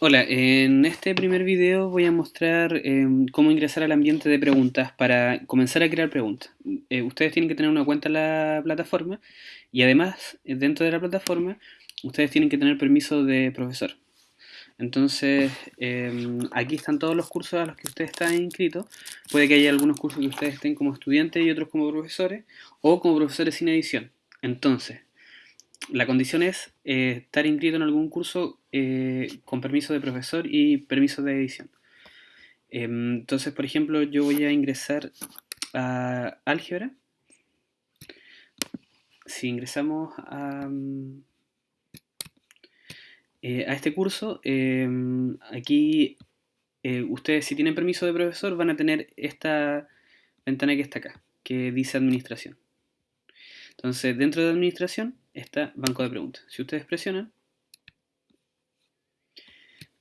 Hola, en este primer video voy a mostrar em, cómo ingresar al ambiente de preguntas para comenzar a crear preguntas. Eh, ustedes tienen que tener una cuenta en la plataforma y además dentro de la plataforma ustedes tienen que tener permiso de profesor. Entonces, em, aquí están todos los cursos a los que ustedes están inscritos. Puede que haya algunos cursos que ustedes estén como estudiantes y otros como profesores o como profesores sin edición. Entonces, la condición es eh, estar inscrito en algún curso eh, con permiso de profesor y permiso de edición. Em, entonces, por ejemplo, yo voy a ingresar a álgebra. Si ingresamos a, eh, a este curso, em, aquí ustedes si tienen permiso de profesor van a tener esta ventana que está acá, que dice administración. Entonces, dentro de administración está banco de preguntas. Si ustedes presionan,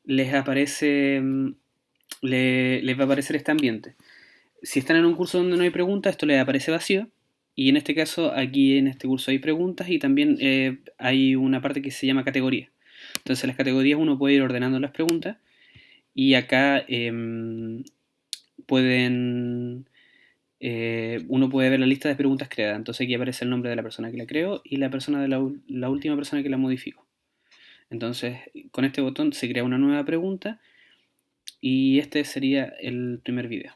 les aparece, mm, les va a aparecer este ambiente. Si están en un curso donde no hay preguntas, esto les aparece vacío. Y en este caso, aquí en este curso hay preguntas y también eh, hay una parte que se llama categoría. Entonces, en las categorías uno puede ir ordenando las preguntas y acá em, pueden eh, uno puede ver la lista de preguntas creadas. Entonces aquí aparece el nombre de la persona que la creó y la persona de la, última persona que la modificó. Entonces con este botón se crea una nueva pregunta y este sería el primer video.